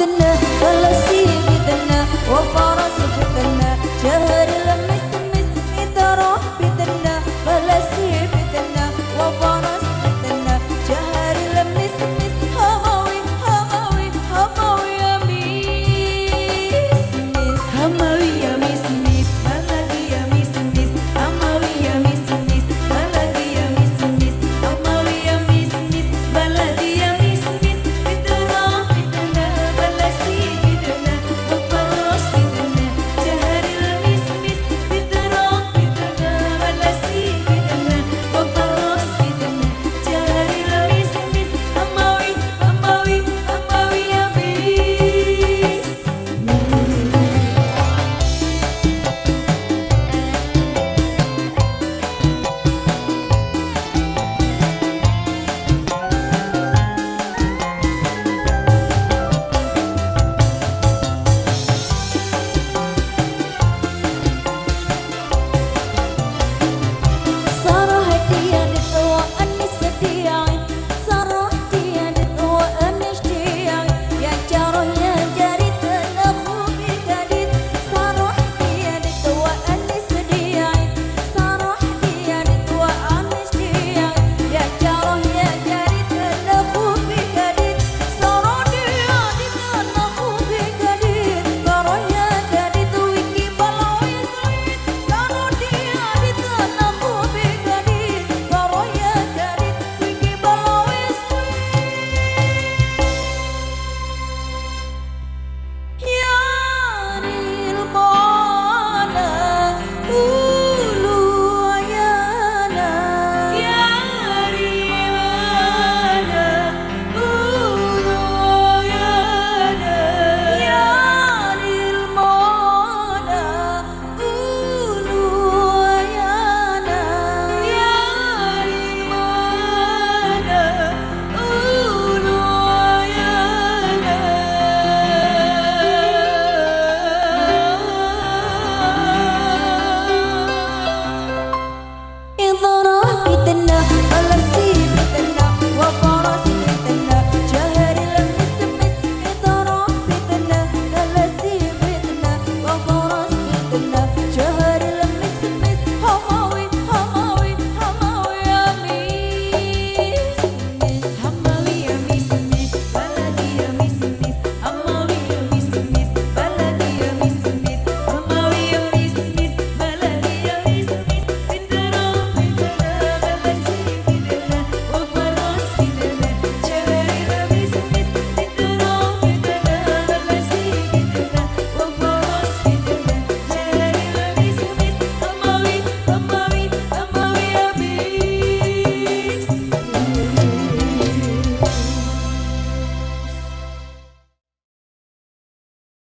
بدنا ولا